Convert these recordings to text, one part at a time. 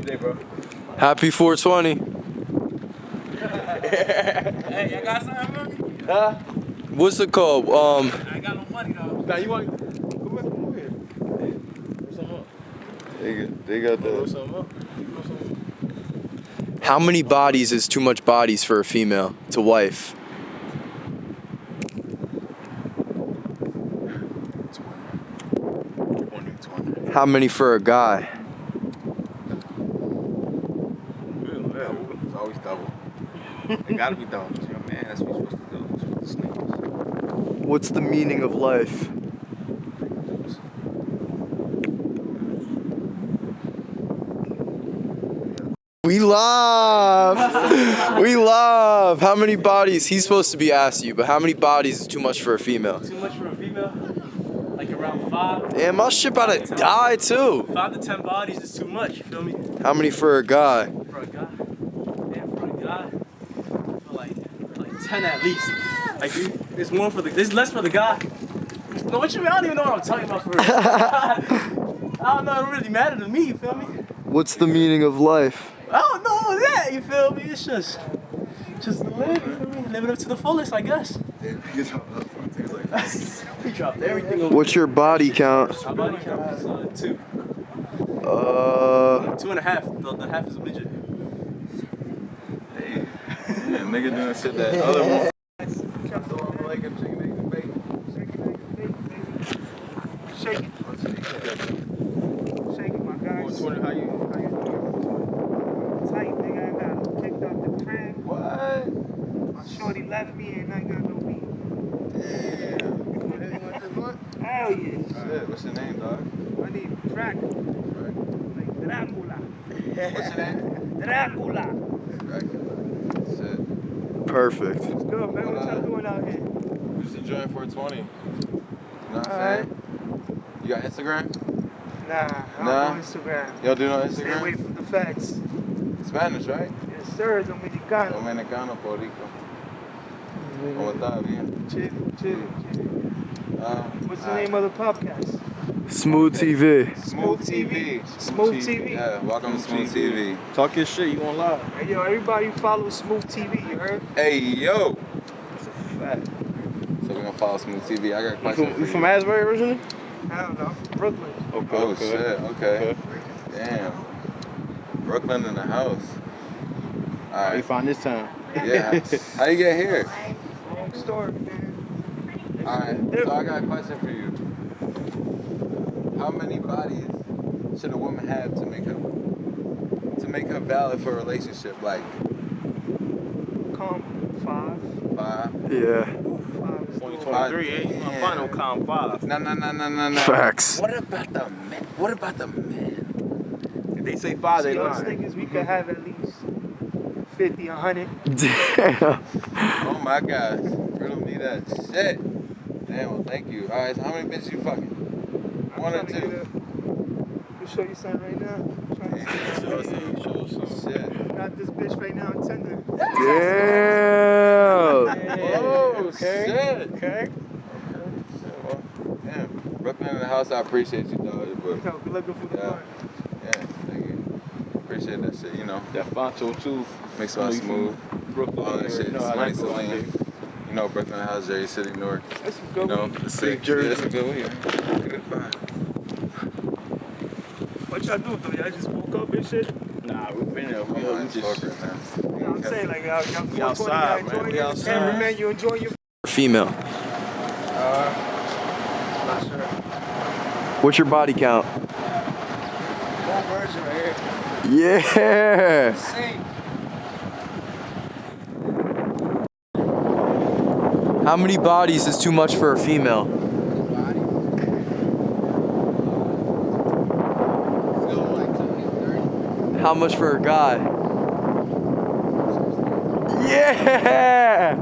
Today, bro. Happy 420. Hey, y'all got something for me? Huh? What's it called? Um, I ain't got no money though. Now you want? Come here, come here. Roll something up. They got, they got Roll the. something up. Roll something up. how many bodies is too much bodies for a female to wife? Twenty, twenty. How many for a guy? It's always double. It gotta be double. It's your man. That's what you're supposed to do. You're supposed. What's the meaning of life? We love. we love. How many bodies? He's supposed to be asking you, but how many bodies is too much for a female? Too much for a female? Like around five? Damn, my shit about to die too. Five to ten bodies is too much, you feel me? How many for a guy? 10 at least. Like, there's more for the, there's less for the guy. No, what you mean? I don't even know what I'm talking about for real. I don't know, it really matter to me, you feel me? What's the meaning of life? I don't know that, you feel me? It's just, just live, you feel me? Living up to the fullest, I guess. we dropped everything over What's your body count? My body count is uh, two. Uh, two and a half. The, the half is a midget. Yeah, nigga doing shit that other one. I'm like, I'm it. Shake it. Shake it, my guys. Twenty. How you? How you? Tight, nigga. I got kicked out the crib. What? My shorty left me and I got no weed. Damn. Hell yeah. Shit, what's your name, dog? I need crack. Like Dracula. What's your name? Dracula. Dracula. Shit. perfect. What's good, man? What y'all doing out here? We just enjoying 420. You know what I'm Alright. saying? You got Instagram? Nah, I don't Nah? know Instagram. Y'all do no Stay away Instagram? from the facts. Spanish, right? Yes, sir. Dominicano. Dominicano, Puerto Rico. ¿Cómo está? Bien. Chill, chill, chill. Uh, What's the name of the podcast? Smooth TV. Smooth TV. Smooth TV. Yeah, welcome to Smooth TV. Talk your shit. You on live? Hey, yo, everybody follow Smooth TV, you heard? Hey, yo. It's a fact. So we're gonna follow Smooth TV. I got a You from, for you you. from Asbury originally? I don't know. Brooklyn. Okay. Oh shit, okay. Damn. Brooklyn in the house. How you Alright. find this time? Yeah. How you get here? Long story, man. Alright. So I got a question for you. How many bodies should a woman have to make her to make her valid for a relationship? Like Calm. Five. five? Yeah. Five is dope. 2023, ain't you gonna com five. No no no no no no. Facts. What about the men? What about the men? If they say five, they See, us lying. niggas, we could have at least 50, 100. Damn. Oh my gosh. Riddle me that shit. Damn, well thank you. Alright, so how many bitches you fucking? I'm One or trying to get two? a- Let show you something right now. I'm trying to see Show us some, show us some. Shit. Got this bitch right now on Tinder. Damn. Oh, okay. shit. Okay. Shit, well, damn. Brooklyn in the house, I appreciate you, dog. But Yo, good looking for the Yeah. bar. yeah, thank you. Appreciate that shit, you know. That Fonto too. Makes I my smooth. Brooklyn. All that you shit. already know Money that. Celine. You know, Brooklyn in the house, Jersey City, Newark. That's some You know, weed. the sick Jersey. That's a good weed. What y'all do though? Y'all just woke up and shit? Nah, we've been there. We, I'm we just. smoker now. You know what I'm saying? Like, y'all, y'all 420, outside, y'all man. enjoying We it? outside. Cameraman, you enjoying your Female. Uh, not sure. What's your body count? Full version right here. Yeah. Same. How many bodies is too much for a female? How much for a guy? Yeah.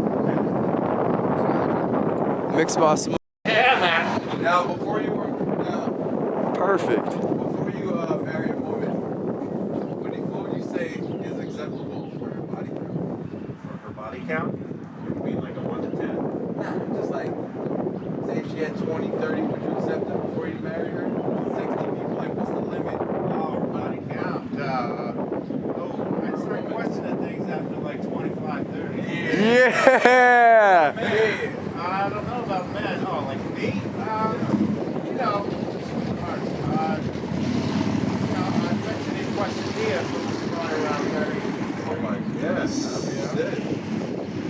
Mixed by smoke. Now, before you were, now, Perfect. before you uh, marry a woman, what, do you, what would you say is acceptable for her body count? For her body count? You mean like a 1 to 10? Nah, just like, say if she had 20, 30, would you accept it before you marry her? 60 people, like, what's the limit? Oh, her body count. Uh, question here. Oh my yes.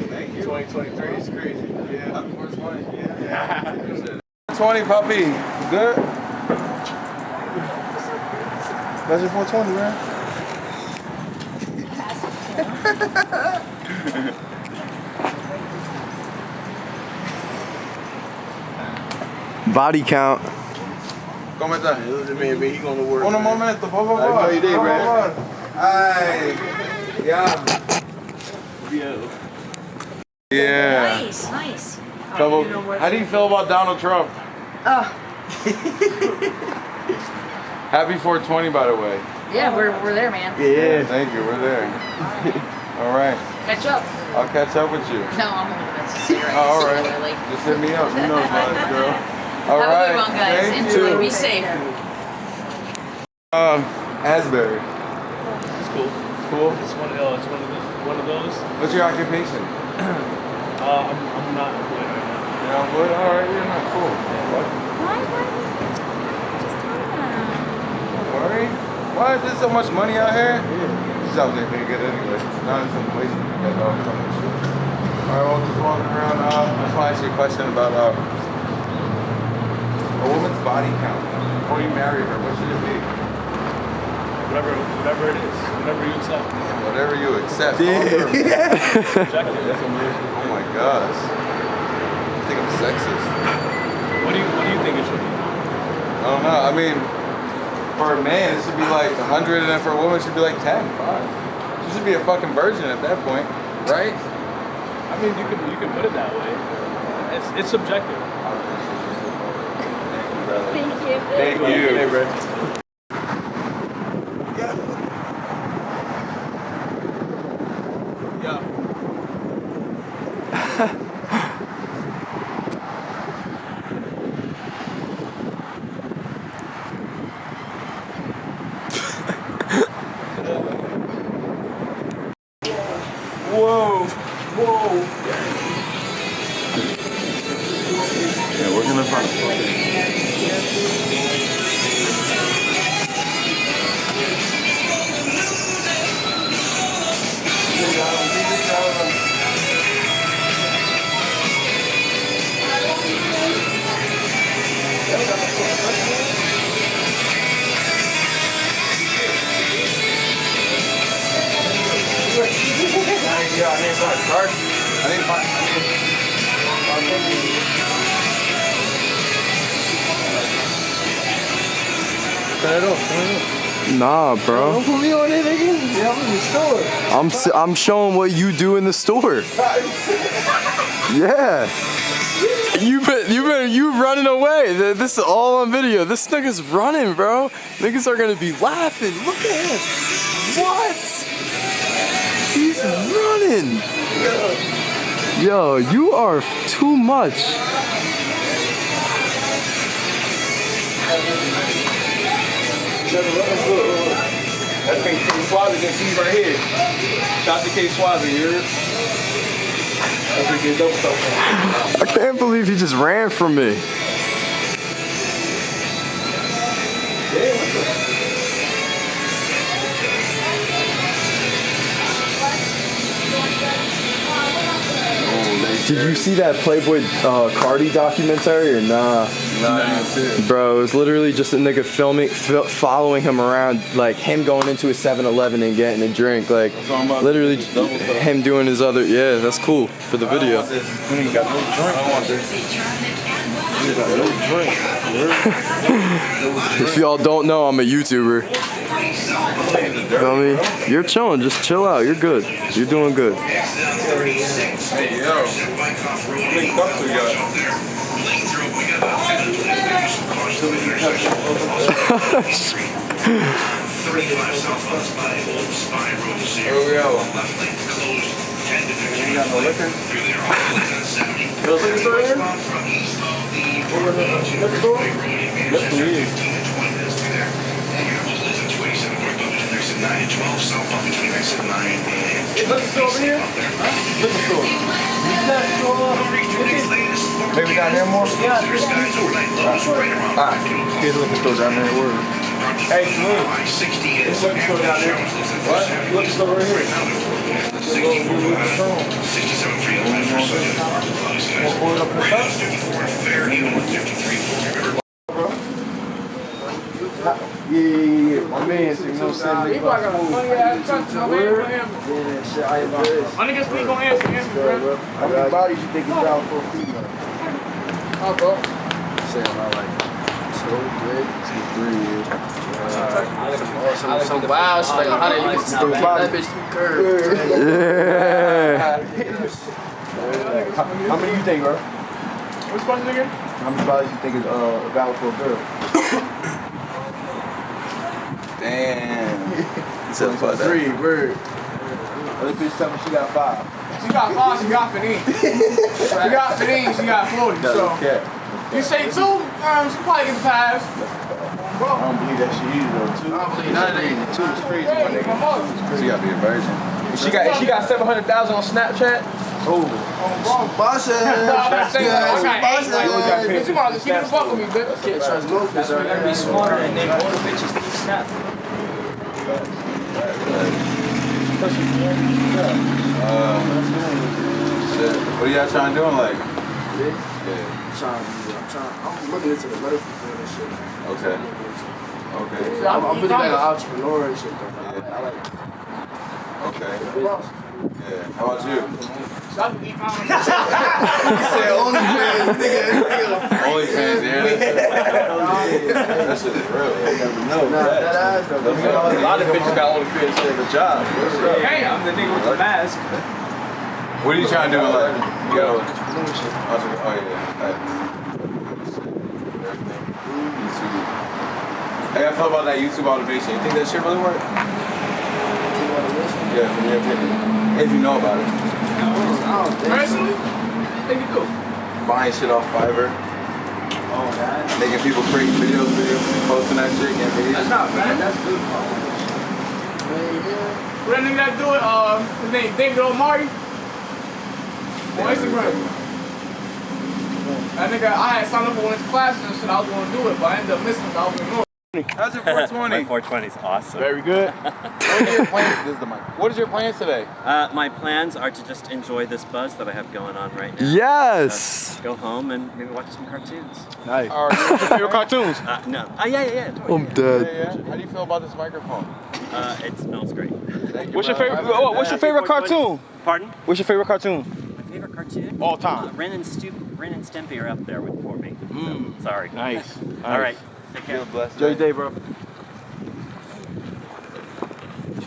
Thank you. 2023 is crazy. Yeah. Happy 420. Yeah. 20 puppy. Good. Special 420, man. Body count. ¿Cómo estás? Man, man, he going to work. Un man. momento, por favor. How you doing, Por man? favor. Ay. Yeah. Yeah. Nice, nice. Couple, how do you feel about Donald Trump? Happy 420, by the way. Yeah, we're, we're there, man. Yeah. Thank you. We're there. All right. Catch up. I'll catch up with you. No, I'm a little bit sincere. Oh, all Super Just hit me up. You know about it, girl. All Have right. a good one, guys. Thank Enjoy. you. Be safe. Um, Asbury. It's cool. Cool. It's one of those. It's one of the, one of those. What's your occupation? Uh, I'm, I'm not employed right now. You? All right. You're not cool. What? Why? Why? Just tell me that. Don't worry. Why is there so much money out here? These jobs ain't very good anyway. Not in some place to get all so much shit. Alright, well, just walking around. Uh, I just want to ask you a question about uh, a woman's body count. Before you marry her, what should it be? Whatever, whatever it is, whatever you accept. Whatever you accept. Yeah. Objective. Oh my gosh. I think I'm sexist. What do you What do you think it should be? I don't know. I mean, for a man, it should be like 100, and for a woman, it should be like 10. Five. She should be a fucking virgin at that point, right? I mean, you can you can put it that way. It's it's subjective. Thank you. Thank you. Whoa, I'm I'm showing what you do in the store. Yeah. You been you been you running away. This is all on video. This nigga's running, bro. Niggas are gonna be laughing. Look at him. What? He's running. Yo, you are too much. That's K Swazi can see right here. Shout to K Swazi, you heard? That's what get dope stuff. I can't believe he just ran from me. Did you see that Playboi uh, Carti documentary or nah? Nah, I didn't see it. Bro, it was literally just a nigga filming, fil- following him around, like him going into a 7-Eleven and getting a drink, like literally him doing his other. Yeah, that's cool for the video. You ain't got no drink. I don't want this. You got no drink. If y'all don't know, I'm a YouTuber. Feel me? You're chilling. Just chill out. You're good. You're doing good. Hey, yo. How many cups we got? Where we at? You got no liquor? No liquor store here? Liquor store? Yes, please. Liquor store over here? Liquor store. Maybe down there more? Yeah, Alright. Here's the liquor store down there. Word. Hey, Slim. It's liquor store down there. What? Liquor store right here. Wanna pull it up in the cup? Yeah, yeah, yeah, yeah. My man, so you know what I'm saying? People got a funny ass touch. My man, Word. my man. Yeah, shit, I am good. My niggas speak on answer, answer, bro. How many bodies you think is down for a female? Oh, bro. Saying about like two, three, two, three. Some, some wow, it's like a hundred. You can still that bitch through curve. Yeah. How, how many you think, bro? What's the question again? How many bodies you think is uh, valid for a girl? Damn. So fuck that. Three, word. Other bitch tell me she got five. She got five, she got 15. she got 15, she got 40. So, Okay. you say two, um, she probably get past. I don't believe that she either though. Two. I don't believe none of that. Two is crazy, my nigga. my. She gotta be a virgin. She got she got seven hundred thousand on Snapchat. Oh. Boss No, I'm not saying that. I got eight. Like, Yeah. bitch, you want to keep it fuck with me, bitch. Can't trust no That's why you gotta be smarter and then older bitches need snap. Uh, shit. What are y'all trying to do in life? I'm trying, I'm trying, I'm looking into the medical field and shit. Okay. Okay. I'm, I'm really like an entrepreneur and shit though. I like it. Okay. Yeah. How about you? Stop the said only man, nigga. Only fans, yeah. That shit is real. No, Nah, that ass though. A lot of bitches got only fans for the job. Hey, I'm the nigga with the mask. What are you trying to do in life? You gotta. Oh yeah. Right. YouTube. How y'all feel about that YouTube automation? You think that shit really work? Yeah, from your opinion. If you know about it. Personally, I think you do. Buying shit off Fiverr. Oh, God. Making people create videos, videos, posting that shit, getting videos. That's not bad. That's good. What that nigga that do it, uh, his name David Omari on Instagram. That nigga, I had signed up for one of his classes and shit. I was gonna do it, but I ended up missing it. I was in North. How's your 420? my 420 is awesome. Very good. What are your plans? This is the mic. What is your plans today? Uh, my plans are to just enjoy this buzz that I have going on right now. Yes. Go home and maybe watch some cartoons. Nice. Or your favorite cartoons? Uh, no. Oh, yeah, yeah, yeah. totally, I'm yeah. dead. Yeah, yeah. How do you feel about this microphone? Uh, it smells great. You, What's your favorite? oh, What's your favorite cartoon? Pardon? What's your favorite cartoon? My favorite cartoon? All time. Uh, Ren, and Stu- Ren and Stimpy are up there with for me. So, sorry. Nice. All right. Take care. Enjoy your day, bro.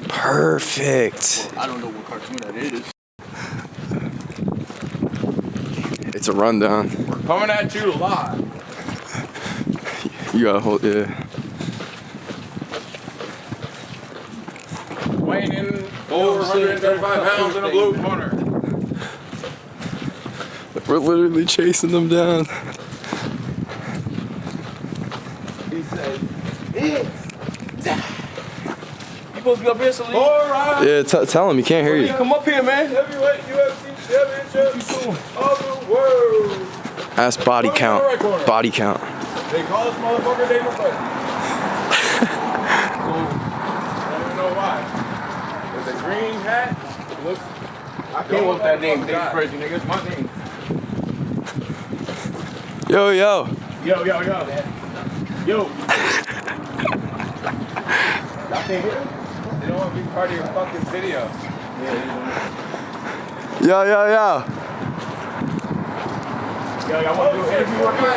Perfect. I don't know what cartoon that is. It's a rundown. We're coming at you live. You gotta hold, yeah. Weighing in over 135 pounds in a blue corner. We're literally chasing them down. He said, You supposed to be up here, Salim? Alright. Yeah, t- tell him. He can't hear you. Come up here, man. Heavyweight UFC championship of the world. Ask body count. Body count. They call this motherfucker Dana White. I don't know why. With the green hat, it looks. I Came up with that name, Dave Dave Crazy, nigga. It's my name. Yo, yo. Yo, yo, yo. Yo. Y'all can't hear? They don't want to be part of your fucking video. Yo, yo, yo. Yo, do bro.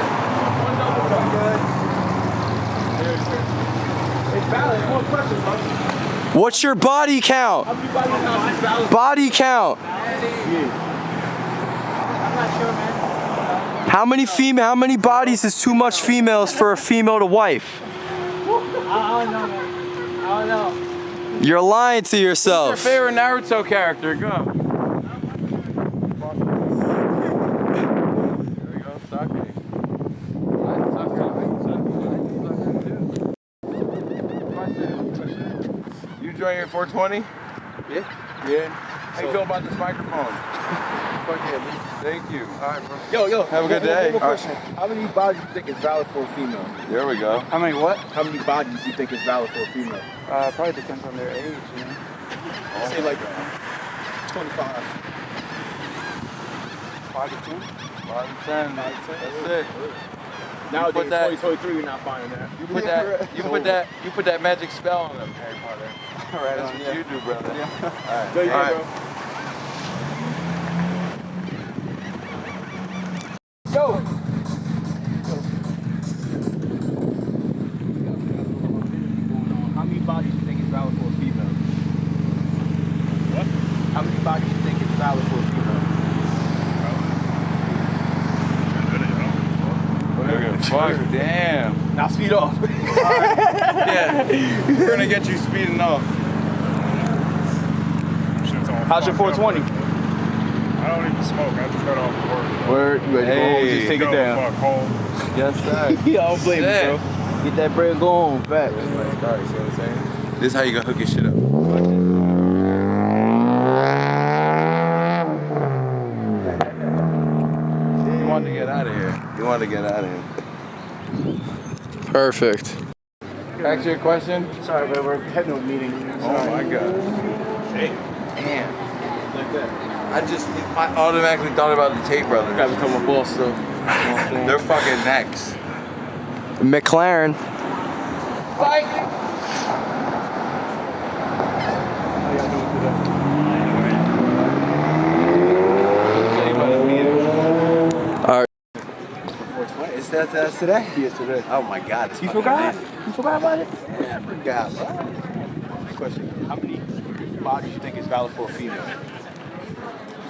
What's your body count? How many bodies now? It's valid. Body count. How many female? How many bodies is too much females for a female to wife? I don't know, man. I don't know. You're lying to yourself. Your favorite Naruto character? Go. There we go, Sake. At You join your 420? Yeah. Yeah. How you feel about this microphone? Thank you. All right, bro. Yo, yo. Have a good one- one- day. One more question. How many bodies do you think is valid for a female? There we go. How many what? How many bodies do you think is valid for a female? Uh, probably depends on their age, you know. Say like 25. Five to ten. Five to ten. That's it. Nowadays, put that- 2023, you're not finding that. You put that. You put that. You put that magic spell on them, Harry Potter. Right That's on, what yeah. you do, brother. There you All go, bro. Yo! How many bodies do you think is valid for a female? What? How many bodies do you think is valid for a female? Fuck, damn. Now speed off. Yeah. We're gonna get you speeding off. How's your 420? I don't even smoke. I just got off work. Word, you ready to go home? Hey. Just take it Go down. Fuck home. Yes, sir. Yeah, I don't blame Shit. you, bro. Get that bread going, facts. This is how you gonna hook your shit up. You wanted to get out of here. You wanted to get out of here. Perfect. Ask your question. Sorry, but we're heading to a meeting. Oh my god. Damn. I just I automatically thought about the Tate brothers. Gotta become a boss, though. They're fucking next. McLaren. Alright. Is that that's today? Yes, today. Oh my God! You forgot? You forgot about it? Yeah, I forgot. Question: How many bodies do you think is valid for a female?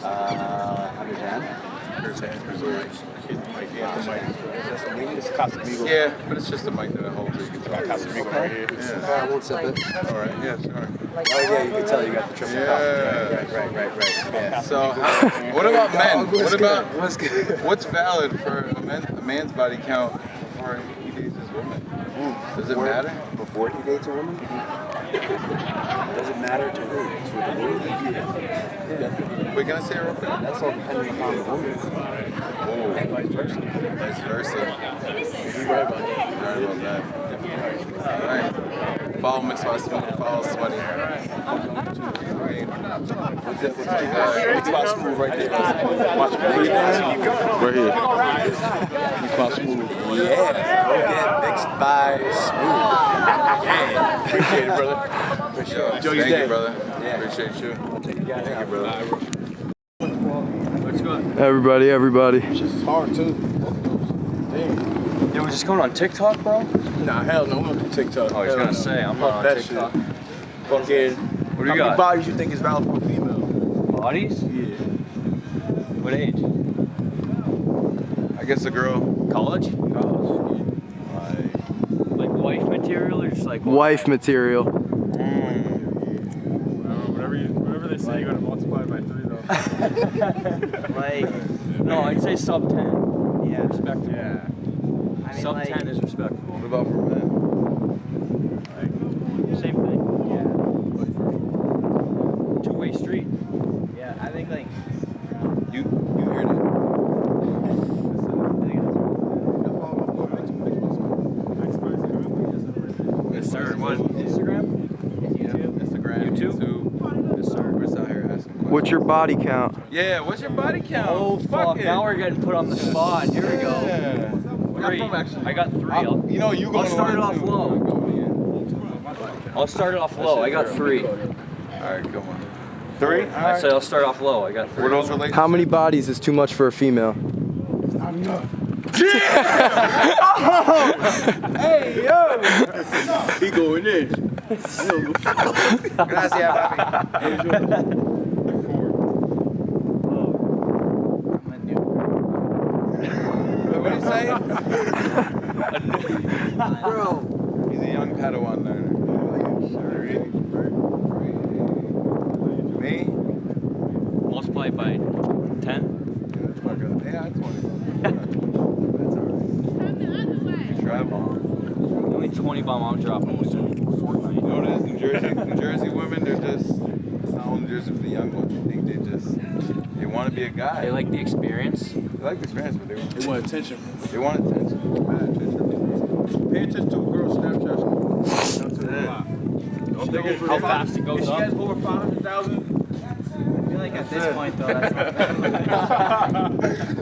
Uh, under ten. Under ten. It's Casamigo. Yeah, but it's just a mic that holds it. You can right here. Yeah. one second. All right. Yeah, sure. Oh yeah, you can tell you got the triple Yeah. Right, right, right, right. Yeah. So, what about men? What's What about good? What's good? what's valid for a, man, a man's body count before he dates his woman? Does it matter? Before he dates a woman? Does it matter to who? To the woman? We're gonna say it real quick. That's all dependent upon the woman. Oh, And vice versa. vice versa. You're right about that. Sorry about that. All right. Follow Mixed by Follow Sweaty. What's that? What's that? Mix by smooth right there. Watch me. Right here. Mix by smooth. Yeah. Go mixed by smooth. Yeah. Appreciate it, brother. Appreciate Yo, it. Enjoy thank you, brother. Yeah. Appreciate you. Thank you, brother. Everybody, everybody. It's hard too. Damn. Dude, we're just going on TikTok, bro? Nah, hell no. I'm gonna do TikTok. Oh, I was Hell gonna no. say, I'm not on TikTok. shit. Fucking. What do How you many got? bodies you think is valid for a female? Bodies? Yeah. What age? I guess a girl. College? Like wife material or just like Wife material. Mm. Whatever, you, whatever they say, you gotta multiply by three though. like no, I'd say sub ten. Yeah, respectable. yeah. I mean, Sub like, ten is respectable. What about for men? Same thing. Yeah. Two way street. yeah, I think like You you heard it. Yes, sir. What? Instagram? Instagram. YouTube? YouTube. Yes, sir. We're just out here asking questions. What's your body count? Yeah, what's your body count? Oh fuck! it. Now we're getting put on the spot. Here we go. Yeah. Three. I got 3 I'll- I'll, you know, you I'll start it off too. low. I'll start it off low. I got three. All right, come on. Three? All I right. said I'll start off low. I got three. Were those relationships? How many bodies is too much for a female? Not enough. Yeah! oh! Hey, yo! He going in. Gracias, papi. What did he say? Bro. He's a young Padawan learner. Me? Multiply it by ten. Yeah, it's 20. That's alright. You travel. Only twenty bomb I'm dropping was in Fortnite. You know what it is? New Jersey, New Jersey women, they're just, it's not all New Jersey, but the young ones. I think they just, they want to to be a guy. They like the experience. They like the experience, but they want, They want attention. they want attention. Mad attention. Pay attention to a girl's Snapchat. How fast it goes If she up. has over 500,000, I feel like at this point though, that's not bad.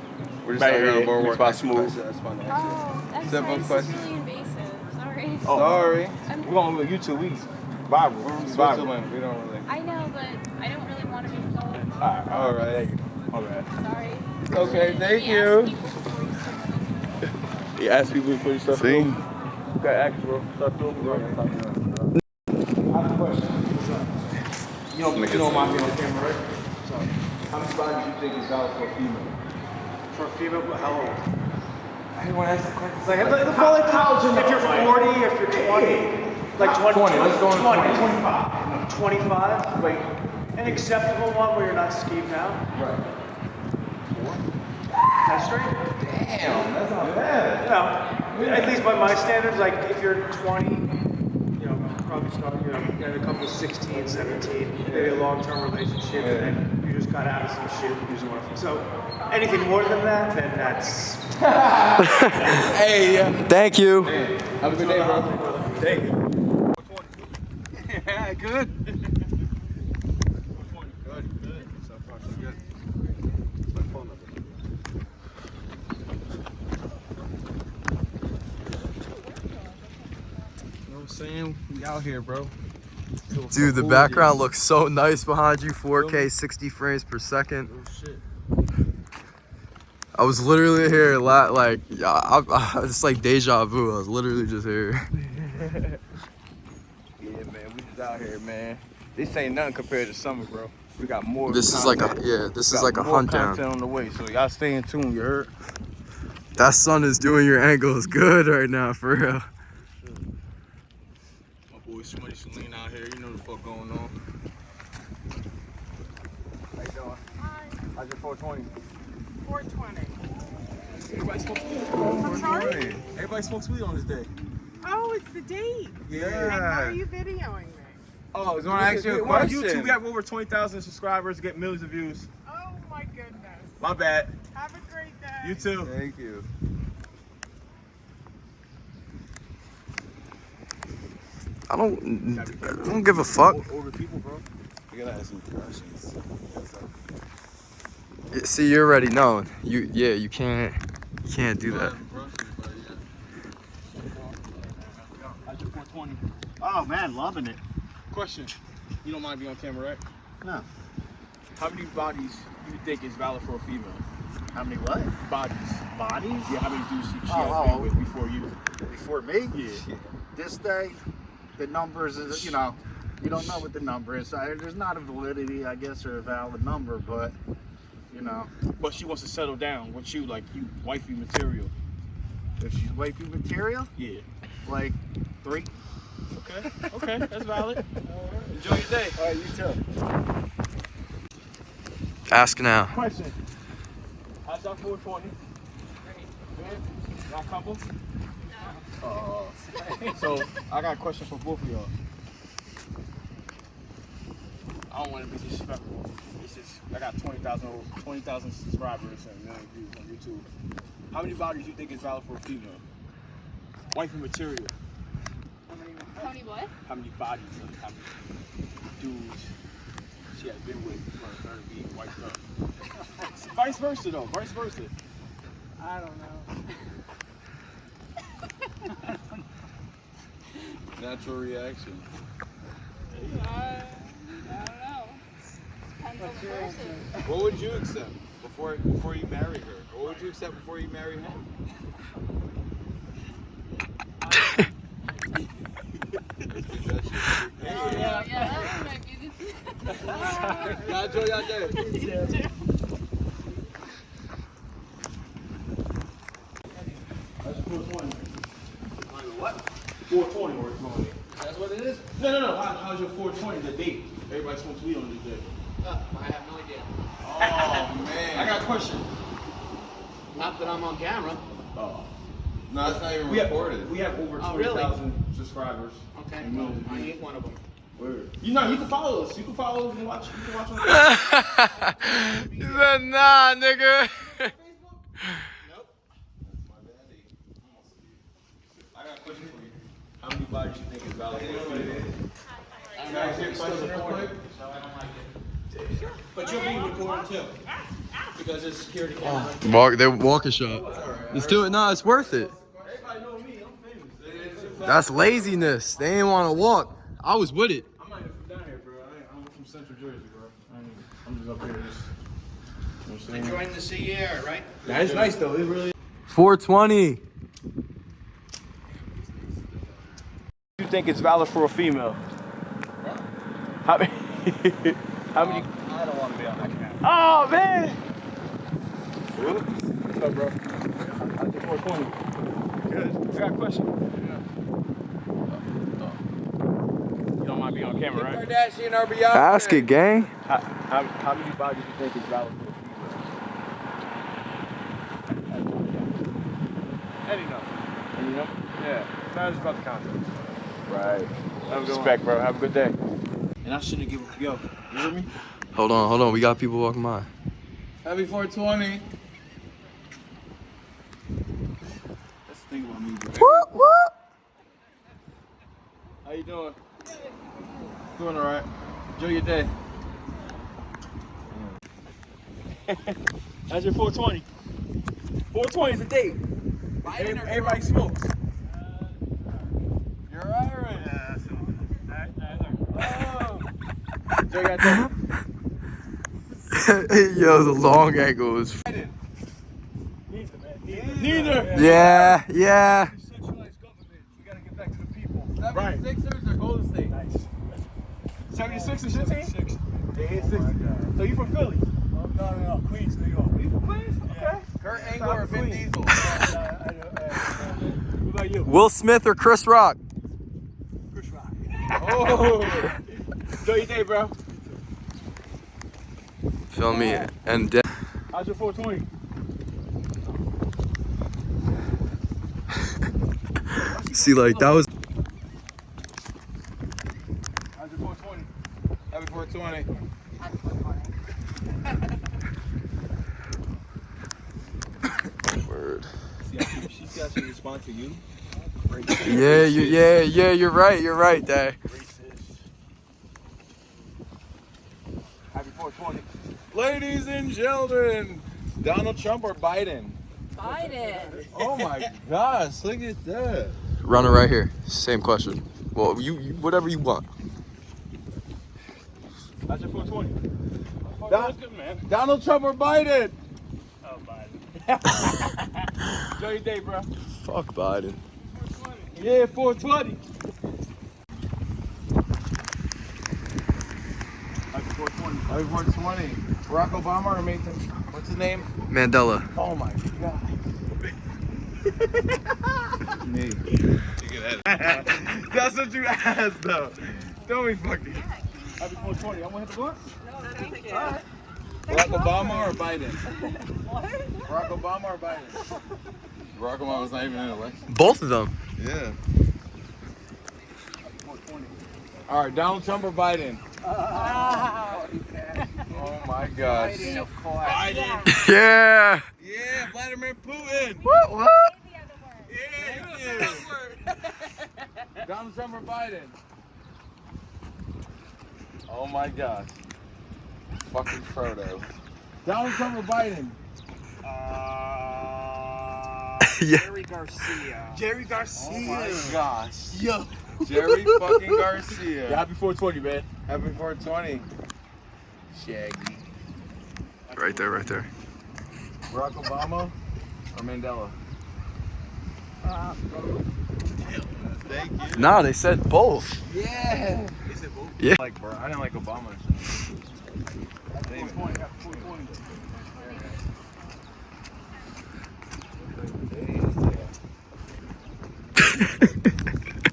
We're just Right out here here, on board Mixed work. by That's- Smooth. That's fun to ask you. Oh, that's Simple nice. question. It's really invasive. Sorry. Oh. Sorry. I'm, We're on YouTube. We viral. We're from We viral. Switzerland. We don't really. I know, but I don't really want to be filmed. Alright, All right. my bad. Sorry. Okay, thank We you. ask people before you start. You ask people to put your stuff See? You got action, bro. Start filming, bro. I have a question. You know, you don't mind being on camera, right? So, how many bodies you think is valid for a female? For a female, how old? I didn't want to ask that question. It's like, the, the, well, like, if you're 40, if you're 20, like 20, 20, let's go on 20, 20. 25. 25, like an acceptable one where you're not skeeved out. Right. That's straight. Damn, that's not bad. You know, at least by my standards, like if you're 20, you know, probably start, you know, in a couple of 16, 17, maybe a long-term relationship, and then you just got out of some shit and you just want to. So anything more than that, then that's. Hey, yeah. Thank you. Have a good day, bro. Thank you. Yeah, good. Good, good. So far, so good. It's my phone. You know what I'm saying? We out here, bro. Dude, the cool, background yeah. looks so nice behind you. 4K, 60 frames per second. Oh, Shit. I was literally here, la- like, yeah, I, I, it's like deja vu. I was literally just here. Yeah, man. We just out here, man. This ain't nothing compared to summer, bro. We got more. This is like a, yeah, this We is got like a more hunt content down. on the way, so y'all stay in tune. You heard? That sun is doing your angles good right now, for real. My boy Smutty Celine out here. You know the fuck going on. How you doing? Hi. How's your 420? 420. Everybody smokes weed. Oh, I'm sorry? Everybody smokes weed on this day. Oh, it's the date. Yeah. And why are you videoing me? Oh, I was gonna ask you a We're on question. YouTube, we have over 20,000 subscribers, get millions of views. Oh my goodness. My bad. Have a great day. You too. Thank you. I don't, I don't give a fuck. Older people, bro. We gotta ask some questions. See, you're already know. You, yeah, you can't, you can't do that. How's your 420? Oh man, loving it. Question. You don't mind being on camera, right? No. How many bodies do you think is valid for a female? How many what? Bodies. Bodies? Yeah, how many dudes she, she Oh, has oh, been with before you? Before me? Yeah. This day, the numbers is, you know, you don't know what the number is. I, there's not a validity, I guess, or a valid number, but, you know, But she wants to settle down with you, like you wifey material. if she's wifey material, Yeah. like three. Okay. Okay. That's valid. Enjoy your day. All right, you too. Ask now. Question. How's y'all 420? Good? Y'all couple? Oh. so I got a question for both of y'all. I don't want to be disrespectful. I got 20,000 over- 20,000 subscribers and a million views on YouTube. How many bodies do you think is valid for a female? Wifey material. How many what? How many bodies? How many dudes she has been with for her to be wiped up? Vice versa though. Vice versa. I don't know. Natural reaction. Uh, I don't know. Depends on the person. What would you accept before before you marry her? What would you accept before you marry him? Oh, yeah, that might be the Y'all enjoy y'all day. No, no, no. How, how's your 420? The date? Everybody smokes weed on this day. Uh, I have no idea. Oh man. I got a question. Not that I'm on camera. Oh. No, it's not even We have, recorded. we have over Oh, really? subscribers. Okay, And well, I views. ain't one of them. Word. You know, you can follow us. You can follow us and watch. You can watch on he said, nah, nigga. I got a question for you. How many bodies you think is valid for a female? Can I ask you a question real quick? But you're being recorded too. Because it's security oh, camera. Walk, they're walking shot. Let's do it. No, it's worth it. Everybody know me. I'm famous. That's laziness. They ain't want to walk. I was with it. I'm not even from down here, bro. I ain't, I'm from Central Jersey, bro. I ain't, I'm just up here. Just, you know I'm saying? Enjoying the sea air, right? Yeah, it's nice though. It really. 420. You think it's valid for a female? How many? how many? Um, I don't want to be on that camera. Oh man! What's up, bro? How's your 420? Good. I got a question. You don't on camera, right? Kardashian RBI. Ask it, gang. How, how, how many bodies do you think is valid for a female? Any number. Any number? Yeah. It's not just about the content. Right. Have a good Respect, bro. Have a good day. And I shouldn't give a yo. You hear me? Hold on, hold on. We got people walking by. Happy 420. That's the thing about me, bro. What? What? How you doing? Doing all right. Enjoy your day. That's your 420? 420 is a date. Every- Everybody smokes. You're Irish. Oh. Enjoy your day. Yo, the long angle is. Neither. Neither. Yeah, yeah. Centralized government. We gotta get back to the people. 76ers or Golden State? Nice. 76 is your team? Yeah, it's 60. So you from Philly? No, no, no. Queens, New York. You from Queens? Okay. Kurt Angle or Vin Diesel? What about you? Will Smith or Chris Rock? Chris Rock. Oh. Enjoy your day, bro. Feel me? And de- How's your 420? see, like that was. How's your 420? Happy 420. Word. See how she, she see how she respond to you? Yeah, you, yeah, yeah. You're right. You're right, Day. Happy 420. Ladies and gentlemen, Donald Trump or Biden? Biden. Oh my gosh, look at that. Runner right here. Same question. Well, you, you whatever you want. How's your 420? Don- good, man. Donald Trump or Biden? Oh, Biden. Enjoy your day, bro. Fuck Biden. Yeah, 420. Happy 420. Happy 420. Barack Obama or Mason? What's his name? Mandela. Oh my god. Me. That's what you asked though. Don't be fucking. Happy 420. I'm gonna hit the blunt. Thank you. Barack Obama or Biden? What? Barack Obama or Biden? Barack Obama was not even in the election. Both of them. Yeah. All right, Donald Trump or Biden? Ah. Oh my gosh. Biden. Yeah. Yeah, Vladimir Putin. What? What? Yeah, you. Donald Trump or Biden? Oh my gosh. Fucking Frodo. Donald Trump or Biden? Uh, yeah. Jerry Garcia. Jerry oh Garcia. Oh my gosh. Yo. Jerry fucking Garcia. Yeah, happy 420, man. Happy 420. Shaggy. Right there. Right there. Barack Obama or Mandela? Uh, Thank you. Nah, they said both. Yeah. Yeah. Like, bro, I didn't like Obama.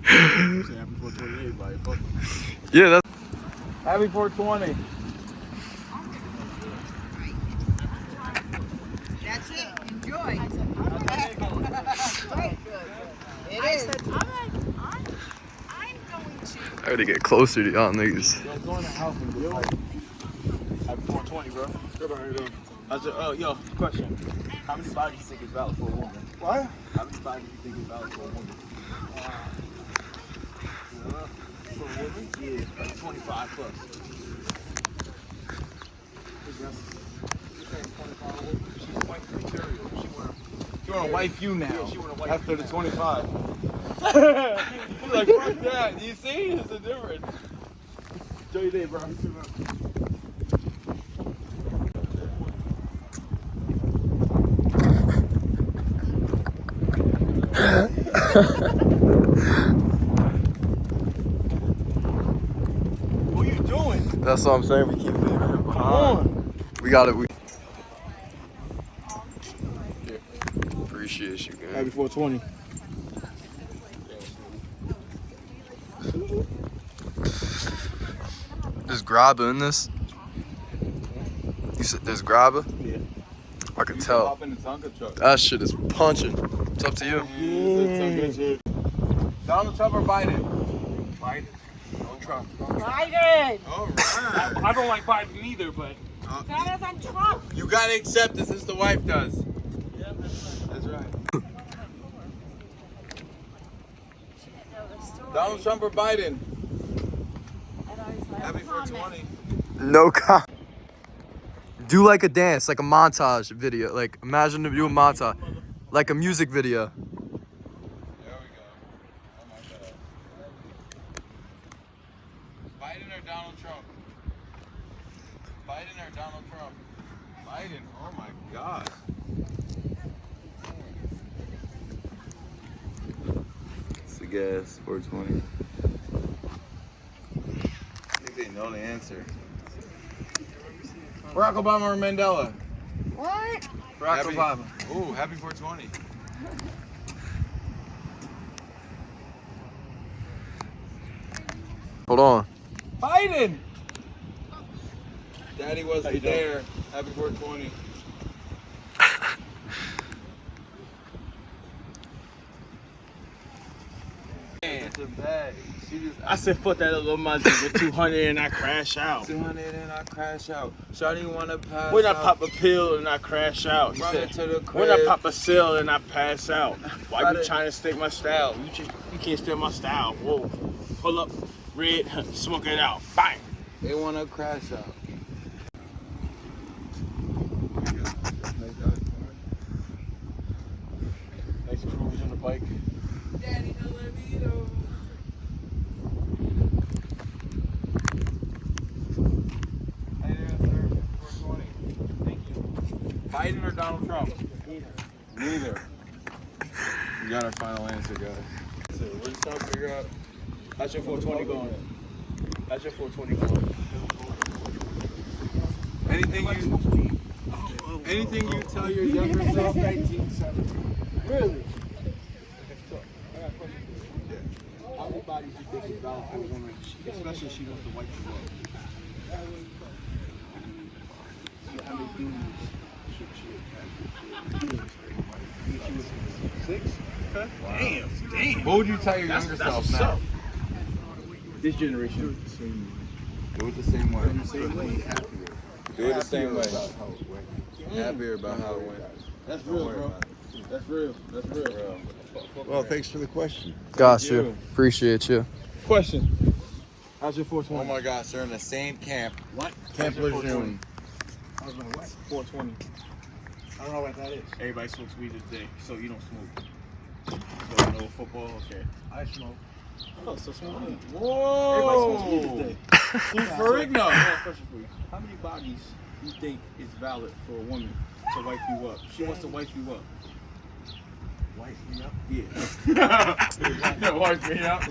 Say happy 420 to Yeah, that's. Happy 420. That's it. Enjoy. It is. I'm, I'm, I'm going to. I gotta get closer to y'all niggas. Yo, go in house and like. Happy 420, bro. I said, oh, yo, question. How many bodies you think is valid for a woman? What? How many bodies do you think is valid for a woman? Uh, for a woman? Yeah, like 25 plus. She's wife material. She wanna, she wanna wife you now. she wanna wife after the 25. He's like, fuck that. You see? It's a difference. Enjoy your day, bro. What are you doing? That's what I'm saying. We keep leaving him Come behind. on. We got it. We. Appreciate you, man. Happy man. 420. There's grabber in this. You said there's grabber? Yeah. I can tell. Hop in the Tonka truck. That shit is punching. It's up to you. Donald Trump or Biden? Biden. Don't Trump. Biden. All right. I don't like Biden either, but oh. Better than Trump. You gotta accept this as the wife does. Yeah, that's right. That's right. Donald Trump or Biden? Happy 420. No com. Do like a dance, like a montage video. Like imagine if you do a montage, like a music video. There we go. Oh my god. Biden or Donald Trump? Biden or Donald Trump? Biden. Oh my god. It's a guess. 420. I think they know the answer. Barack Obama or Mandela? What? Barack Happy- Obama. Ooh, happy 420. Hold on. Biden. Daddy wasn't there. Happy 420. It's a bag. She just I said, fuck that little money with 200 and I crash out. 200 and I crash out. Shawty wanna pass When I pop a pill and I crash out. He Run said, into the when I pop a cell and I pass out. Why Got you it. trying to stick my style? You just you can't steal my style. Whoa. Pull up, red, smoke it out. Bang. They wanna crash out. Nice cruise on the bike. Hey there, sir. 420. Thank you. Biden or Donald Trump? Neither. We got our final answer, guys. So we're just trying to figure out. How's your 420 going? How's your 420 going? Anything you, anything you tell your younger self. Really? How many bodies do you think is valid for a woman, especially if she wants to wipe you up? How many dudes should she have? Six? Okay. Damn, damn. What would you tell your That's, younger that's self what's now? up. This generation. Do it the same way. Same way. Do it the same way. Happier about how it went. That's real, bro. That's real. That's real. Well, thanks for the question. Got you. Appreciate you. Question. How's your 420? Oh my gosh, they're in the same camp. What? Camp How's your Lejeune. 420? How's my what? 420. I don't know what that is. Everybody smokes weed today, so you don't smoke. So no football, okay. I smoke. Oh, so smoke weed. Everybody smokes weed Whoa! today. Who's Ferrigno? I have a question for you. How many bodies you think is valid for a woman to wife you up? She wants to wife you up. Wife me up? Yeah. Yeah, wife me up.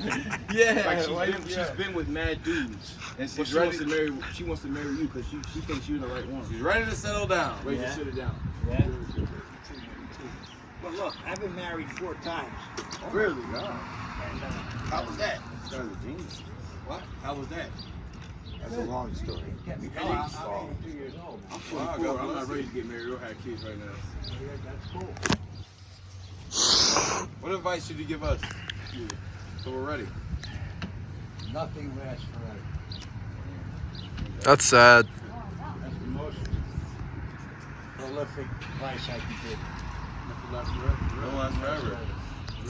Yeah, Like she's wife- been, yeah. she's been with mad dudes, And but she's she wants ready. to marry. She wants to marry you because she she thinks you're the right one. She's ready to settle down. Ready Yeah. to sit it down. Yeah. Well, look, I've been married four times. Really? And, uh, How was that? What? How was that? That's a long story. No, I- I'm 82 years old. I'm 44. I'm not ready to get married or have kids right now. That's cool. What advice should you give us? So we're ready. Nothing lasts forever. That's sad. That's the most prolific advice I can give. Nothing lasts forever. Don't last forever.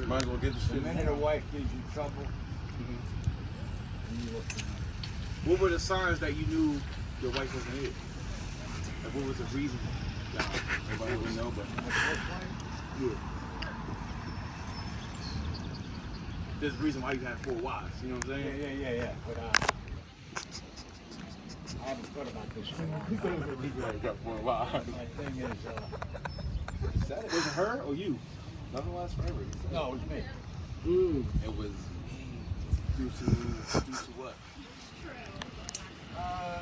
Might as well get this The shit. minute a wife gives you trouble, mm-hmm. you look for. What were the signs that you knew your wife wasn't here? Like, what was the reason? Nah, nobody would know, but yeah. There's a reason why you had four wives. You know what I'm saying? yeah, yeah, yeah. But uh, I haven't thought about this for a got four wives. My thing is, uh, Was it her or you? Nothing lasts forever. no, it was me. Mm. It was due to due to what? Uh,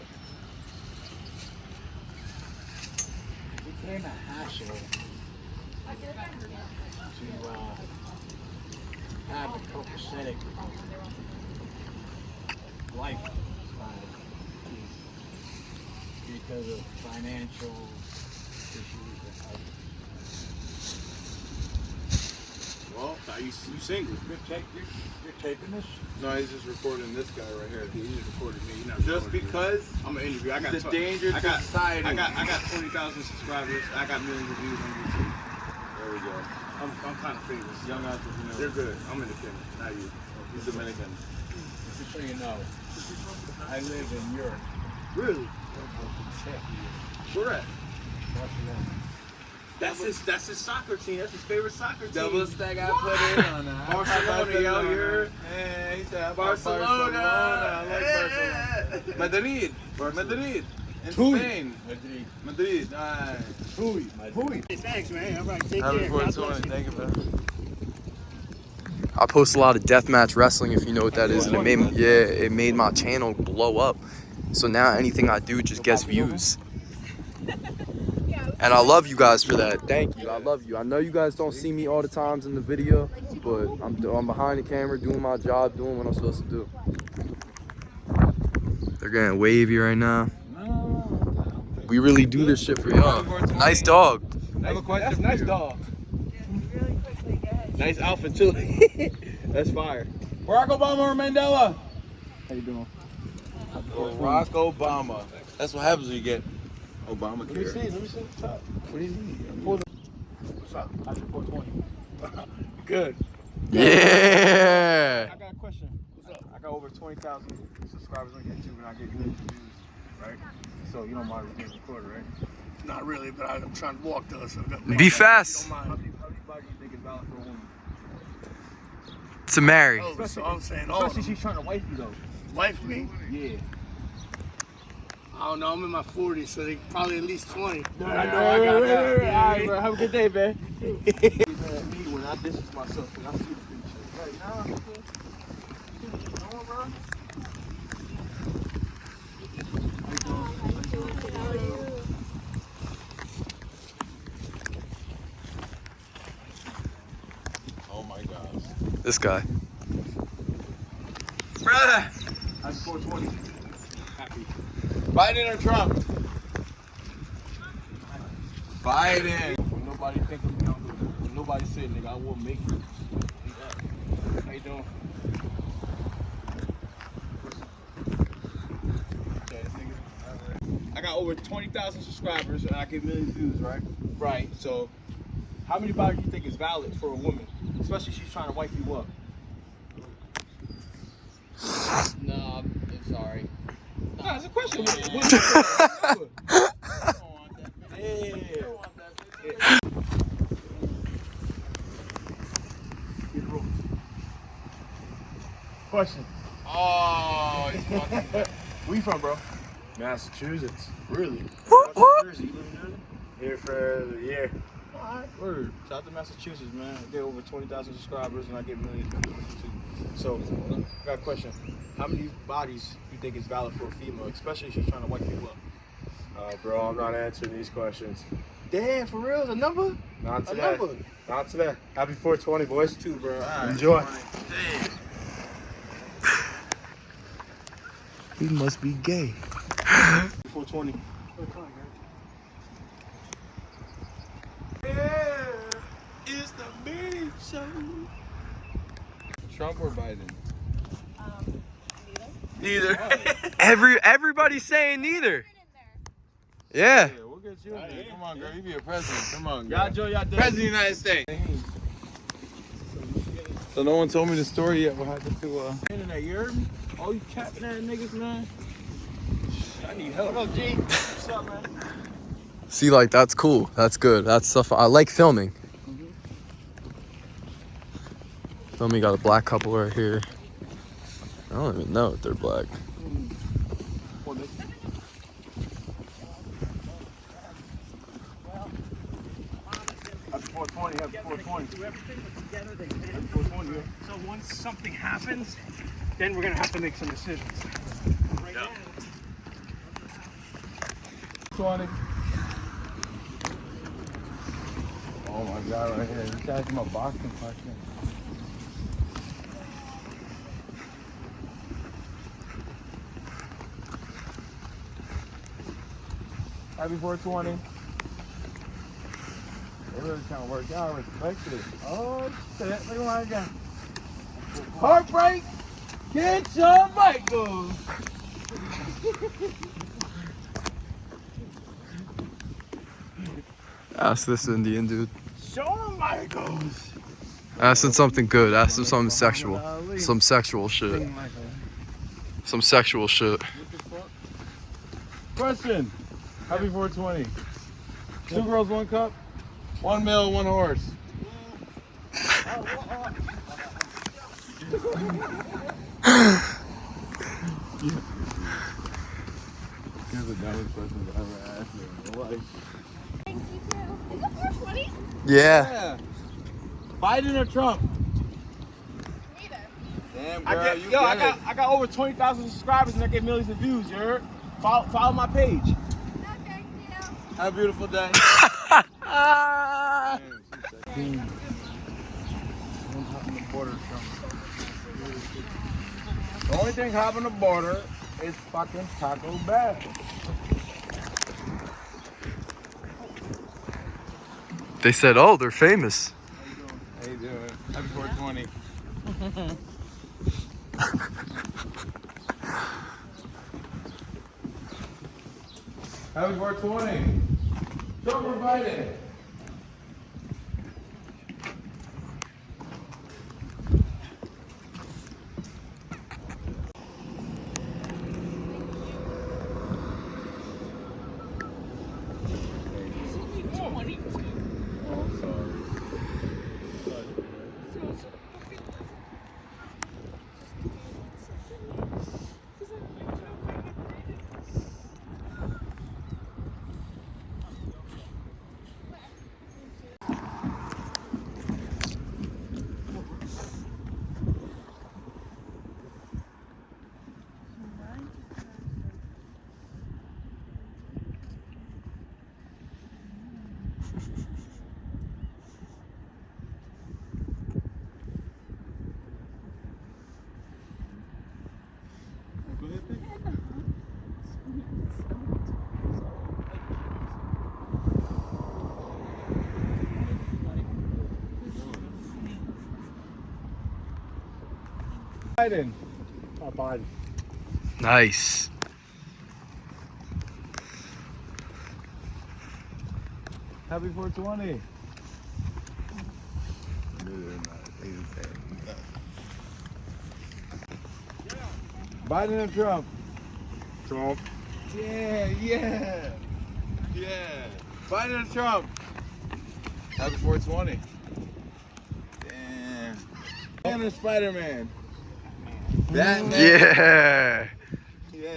it became a hassle to uh, have a copacetic lifestyle uh, because of financial issues and other. Well, now you you single. You're, take, you're, you're taping this? No, he's just recording this guy right here. Yeah, you just recorded me. You're not Just recording me. because I'm an interview. I got It's a tw- danger I got, society. I got I got twenty thousand subscribers. I got millions of views on YouTube. There. I'm I'm kind of famous. Young entrepreneur. They're good. I'm independent. Not you. He's Dominican. Just so you know, I live in Europe. Really? Czechia, Where at? Barcelona. That's his. That's his soccer team. That's his favorite soccer team. Double stack I put in on that. Barcelona, yo, you're- Hey, he said Barcelona. Barcelona. I like Barcelona. Madrid. Madrid. In Tui. Spain. Madrid. Madrid. Nice. Hui. Hui. Thanks, man. All right, take Happy care. God bless 420. you. Thank you, man. I post a lot of deathmatch wrestling, if you know what that is, and it made yeah, it made my channel blow up. So now anything I do just gets views. And I love you guys for that. Thank you. I love you. I know you guys don't see me all the times in the video, but I'm I'm behind the camera doing my job, doing what I'm supposed to do. They're getting wavy right now. We really do this shit for y'all. Nice dog. I have a question. That's nice dog. Nice outfit too. That's fire. Barack Obama or Mandela? How you doing? Barack Obama. That's what happens when you get Obama Let me see. Let me see. What's up? What do you need? Hold on. What's up? How's your 420? Good. Yeah. I got a question. What's up? I got over 20,000 subscribers on YouTube and I get millions of views, right? So you don't mind being recorded, right? Not really, but I'm trying to walk to us. Be fast. How many, how many bodies you think is valid for a woman? To marry. Oh, so I'm saying, oh, Especially she's trying to wife you though. wife me. Yeah. I don't know. I'm in my 40s, so they probably at least 20. No, I know. I got that. All right, bro. Have a good day, man. me when I distance myself, when I see the future. Right now, come on, bro. Oh my gosh. This guy. Brother. How's 420? Happy. Biden or Trump? Biden. When nobody think of me, I'm good. When nobody say, nigga, I will make it. How you doing? Okay, this nigga- I got over 20,000 subscribers and I get millions of views, right? Right. So, how many bodies do you think is valid for a woman? Especially if she's trying to wife you up. No, I'm sorry. Nah, it's a question. What, what do you think? Yeah. Yeah. Question. Oh, he's. Where you from, bro? Massachusetts. Really? Whoop, whoop. Jersey. You live in Jersey? Here for the year. Alright, word. Shout out to Massachusetts, man. I get over 20,000 subscribers and I get millions of views too. So, I got a question. How many bodies do you think is valid for a female, especially if she's trying to wipe you up? Uh, bro, I'm not answering these questions. Damn, for real? A number? Not A today. number? Not today. Happy 420, boys. Too, bro. All right. Enjoy. Damn. He must be gay. 420. Yeah, it's the big. Trump or Biden? Neither. Every everybody's saying neither. Yeah. We'll get you in there. Come on, girl. You be a president. Come on, Y'all girl. Y'all President of the United States. So no one told me the story yet. What happened to uh? Internet, you heard me? All you capping ass niggas, man. I need help. What up, G? What's up, man? See, like that's cool. That's good. That's stuff I like filming. Filming got a black couple right here. I don't even know if they're black. Happy 420, happy 420. Happy 420, yeah. So once something happens, then we're gonna have to make some decisions. Right now, 20. Oh my god, right here. This guy's my boxing partner. Happy 420. They really trying to work out. I respect it. Oh shit, look at what I got. Heartbreak, get your Michael. Ask this Indian dude. Show him Michaels. Ask him something good. Ask him something sexual. Some sexual shit. Some sexual shit. Question. Happy 420. Two girls, one cup. One male, one horse. These are the dumbest questions I've ever asked in my life. Thank you too. Is it 420? Yeah. Biden or Trump? Neither. Damn, I get, you yo, I got, it. I got over 20,000 subscribers and I get millions of views, you heard? Follow, follow my page. You. Have a beautiful day. The only thing on the border is fucking Taco Bell. They said, oh, they're famous. How you doing? Happy 420. Happy 420. Trump or Biden? Biden. Biden. Nice. Happy 420. Biden and Trump? Trump. Yeah, yeah, yeah. Biden and Trump? Happy 420. Damn. Man or Spider-Man? Yeah. Yeah.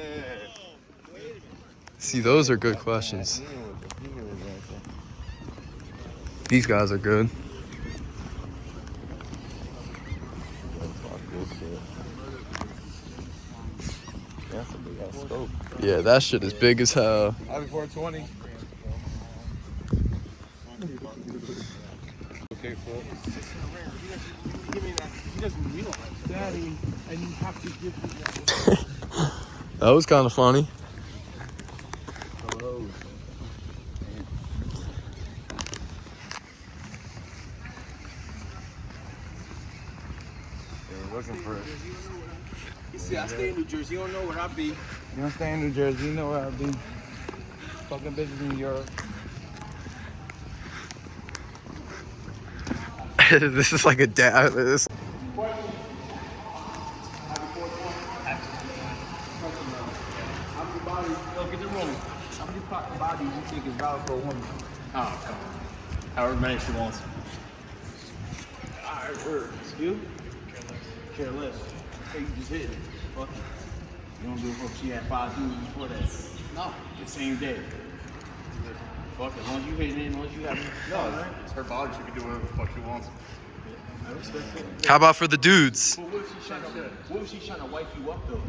See, those are good questions. These guys are good. Yeah, that shit is big as hell. Happy 420. Okay, cool. Give me that. He doesn't realize. Daddy, and you have to give me that. That was kind of funny. They're looking for it. You see, I stay in New Jersey. You don't know where I be. You don't stay in New Jersey, you know where I'll be. Fucking bitches in Europe. this is like a dad. This. How many bodies? Look at the room. How many po- bodies you think is valid for a woman? Oh, come on. However many she wants. Alright, word. You? Care less. Hey, you just hit it. Fuck it. You don't give a fuck. She had five dudes before that. No. The same day. Fuck it. As long as you hit it, as long as you have No, it's her body. She can do whatever the fuck she wants. I respect it. How about for the dudes? But what if she's trying to, what if she's trying to wipe you up though?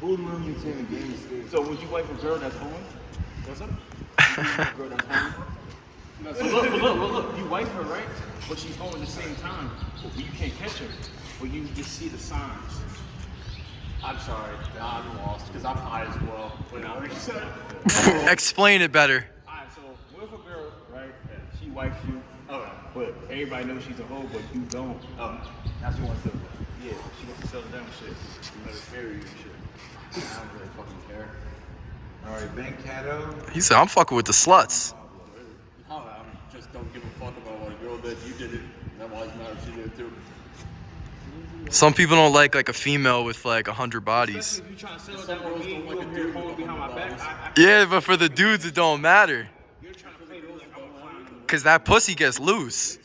Who knew you in the game? So would you wife a girl that's home? What's up? You wife a girl that's home? No, so look, look, look, look, you wife her, right? But she's home at the same time. But you can't catch her. But you just see the signs. I'm sorry. I'm lost because I'm high as well. What you said. Explain it better. Alright, so what if a girl, right, she wipes you, oh, but everybody knows she's a hoe, but you don't. Oh, now she wants to, yeah, she wants to settle down and shit. You let her marry you and shit. I don't really fucking care. Alright, Ben Cato. He said, "I'm fucking with the sluts." No, I just don't give a fuck about what a girl did. You did it. That why it matters. She did it too. Some people don't like like a female with like a hundred bodies. If you trying to settle down with me, you over here holding behind my back, I, I, Yeah, but for the dudes, it don't matter. you're trying to play those like I'm a clown. Cause that pussy gets loose.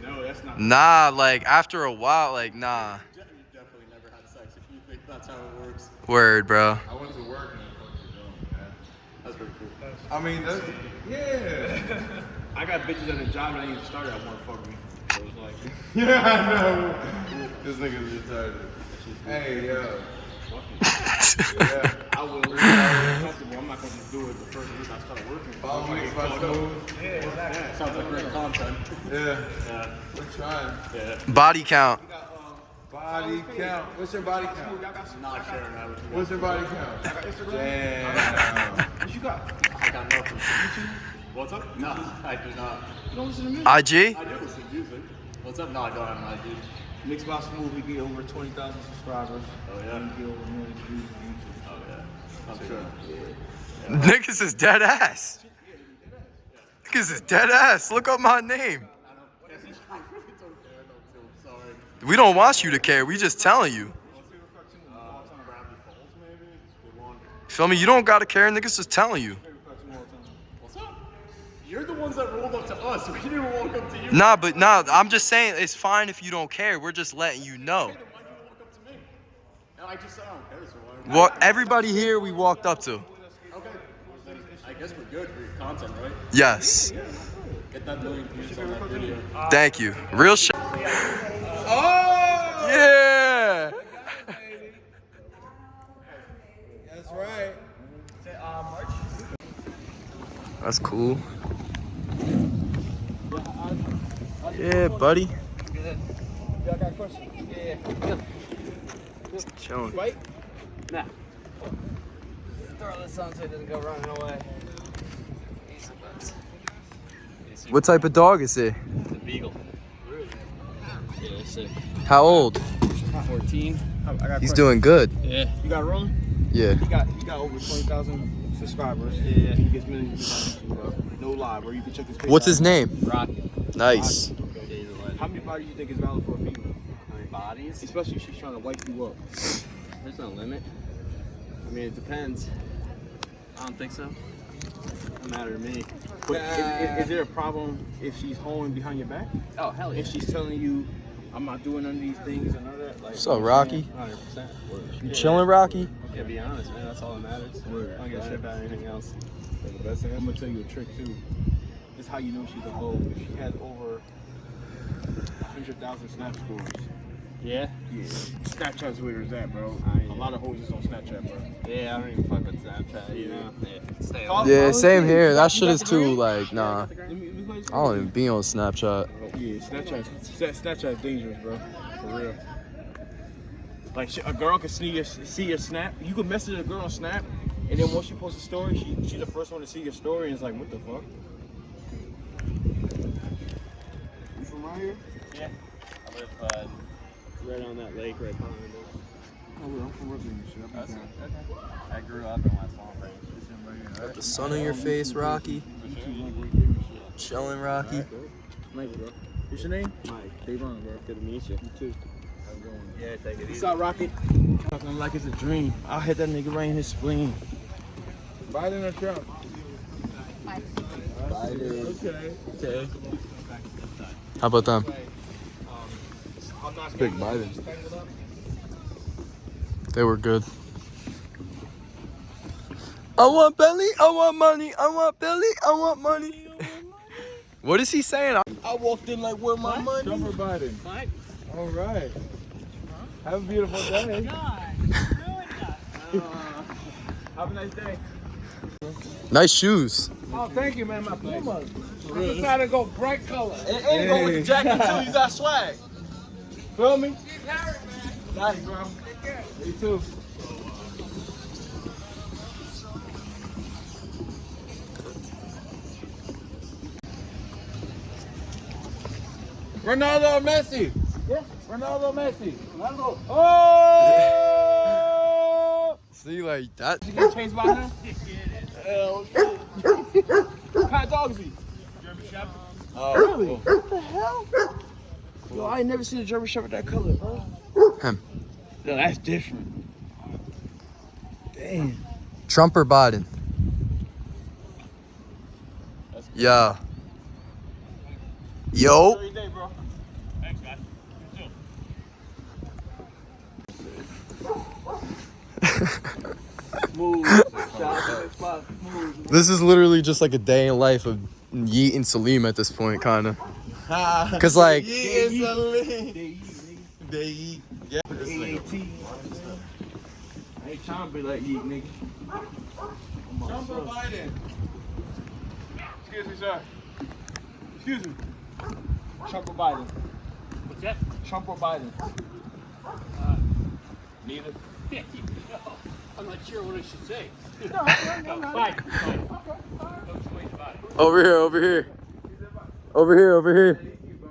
No, that's not. Nah, like after a while, like nah. You definitely I mean, that's, yeah. I got bitches at the job that ain't even started. I want to fuck me. So it's like, yeah, I know. This nigga's retarded. Hey, yo. yeah. I will leave it comfortable. I'm not gonna just do it the first week I start working. Follow me, Like, my fuck up. smooth. Yeah. Sounds like great content. Yeah. Yeah. We're trying. Yeah. Body count. Body count. What's your body count? I'm Not sharing that with you. What's your body count? Instagram. Damn. What you got? I got nothing. What's up? No, I do not. You don't listen to music? IG? I do listen to music. What's up? No, I don't have an ID. Mixed Box Smooth, we get over 20,000 subscribers. Oh, yeah. We get over a million views on YouTube. Oh, yeah. I'm sure. Yeah. Niggas is dead ass. Niggas is dead ass. Look up my name. Sorry. We don't want you to care. We just telling you. Gravity Falls, maybe? Good one. Feel me? You don't gotta care. Niggas just telling you. What's up? You're the ones that rolled up to us. We didn't walk up to you. Nah, but nah. I'm just saying it's fine if you don't care. We're just letting you know. Why'd you walk up to me? And I just said I don't care, so why? What everybody here we walked up to. Okay. I guess we're good for your content, right? Yes. Get that million views on that video. Thank you. Real shit. Oh! Yeah. That's right. That's cool. Yeah, buddy. Y'all got a question? Yeah, yeah. Just chilling. Right? Nah. Throw this on so it doesn't go running away. What type of dog is it? A beagle. Yeah, sick. How old? 14. I, I got He's doing good. Yeah. You got rolling? Yeah. He got he got over 20,000 subscribers. Yeah. He gets millions of views YouTube, bro. No lie, bro. You can check his page What's out. his name? Rocky. Nice. Yeah, he's a. How many bodies do you think is valid for a female? How many bodies? Especially if she's trying to wipe you up. There's no limit. I mean, it depends. I don't think so. Doesn't matter to me. But is, is, is there a problem if she's holding behind your back? Oh, hell yeah. If she's telling you, I'm not doing none of these things and none of that? Like, What's up, Rocky? 100%. You chilling, Rocky? Yeah, be honest, man. That's all that matters. Word. I don't give a shit about anything else. The best thing, I'm gonna tell you a trick too. This is how you know she's a hoe. If she has over 100,000 snap scores. Yeah? Yeah. Snapchat's where it's at, bro. I- A lot of hoes is on Snapchat, bro. Yeah, I don't even fuck with Snapchat, you know? Yeah. Stay Yeah, same here. That shit is too like nah. Let me- let me play I don't even be on Snapchat. Yeah, Snapchat. Sna- Snapchat's dangerous, bro. For real. Like a girl can see your see your snap. You can message a girl on Snap, and then once you post a story, she she's the first one to see your story, and it's like, what the fuck? You from right here? Yeah. I live uh, right on that lake right behind us. Oh, well, I'm from Brooklyn and shit. I'll be. I grew up in West Palm Ranch. Got the sun on your face, Rocky. Chilling, Rocky. Nice, bro. What's your name? Mike. Davon, bro. Good to meet you. You too. Yeah, take it What's easy. up, Rocket? Talking like it's a dream. I'll hit that nigga right in his spleen. Biden or Trump? Biden. Okay. Okay. How about them? I'm not spending it. Big Biden. They were good. I want belly, I want money, I want belly, I want money. What is he saying? I walked in like, where my money? Trump or Biden? Mike. All right. Have a beautiful day. Have a nice day. Nice shoes. Oh, thank you, man. My Pumas. I decided to go bright color. And, and go with the jacket too. You got swag. Feel me? Got it, bro. You too. Ronaldo or Messi? Yeah. Ronaldo or Messi? Ronaldo. Oh! See, like that. You gonna change by now? Hell shit. Pat Dogsy. German Shepherd. Oh, really? What the hell? Yo, I ain't never seen a German Shepherd that color, bro. Him. Yo, that's different. Damn. Trump or Biden? Yeah. Yo. Every day, bro. Thanks, guys. You too. Smooth. Shout out to the spot. Smooth. This is literally just like a day in life of Yeet and Salim at this point, kind of. Cause like, Yeah, They They eat. Yeah. AAT. I ain't trying to be like you, nigga. Trump or Biden? Excuse me, sir. Excuse me. Trump or Biden? What's that? Trump or Biden? Uh, neither. I'm not sure what I should say. No, no, no, no. Fine, fine. Don't explain about it. over here, over here, over here, over here.